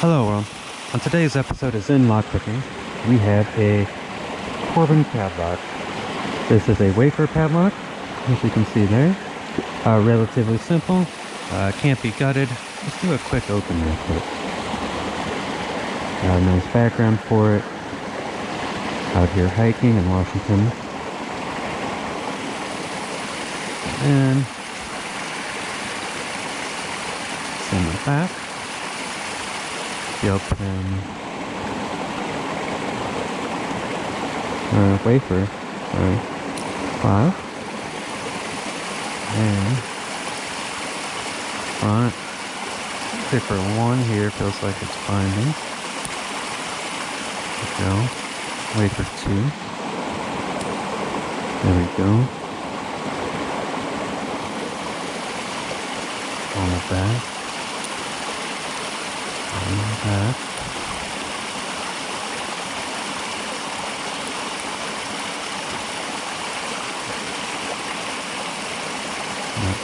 Hello world. On today's episode of Zen Lockpicking, we have a Corbin padlock. This is a wafer padlock, as you can see there. Uh, relatively simple, uh, can't be gutted. Let's do a quick open real quick. Uh, nice background for it. Out here hiking in Washington. And in the back. Open uh, wafer. Five. And front. Zipper one here feels like it's binding. There we go. Wafer two. There we go. On the back. The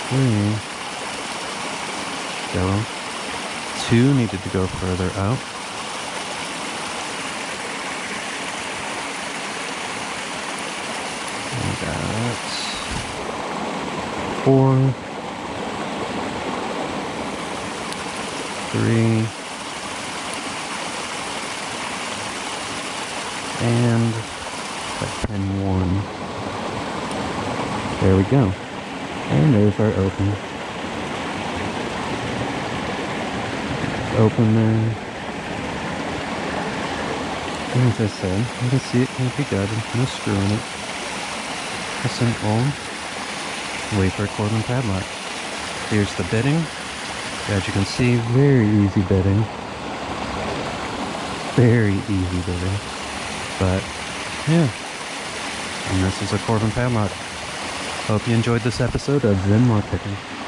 three. Go. Two needed to go further out. Four, three, and that pen one. There we go. And there's our open. Open there. And As I said, you can see it can't be gutted. No screw in it. A simple wafer Corbin padlock. Here's the bitting. As you can see, very easy bitting. Very easy bitting. But, yeah. And this is a Corbin padlock. Hope you enjoyed this episode of Zen Lockpicking.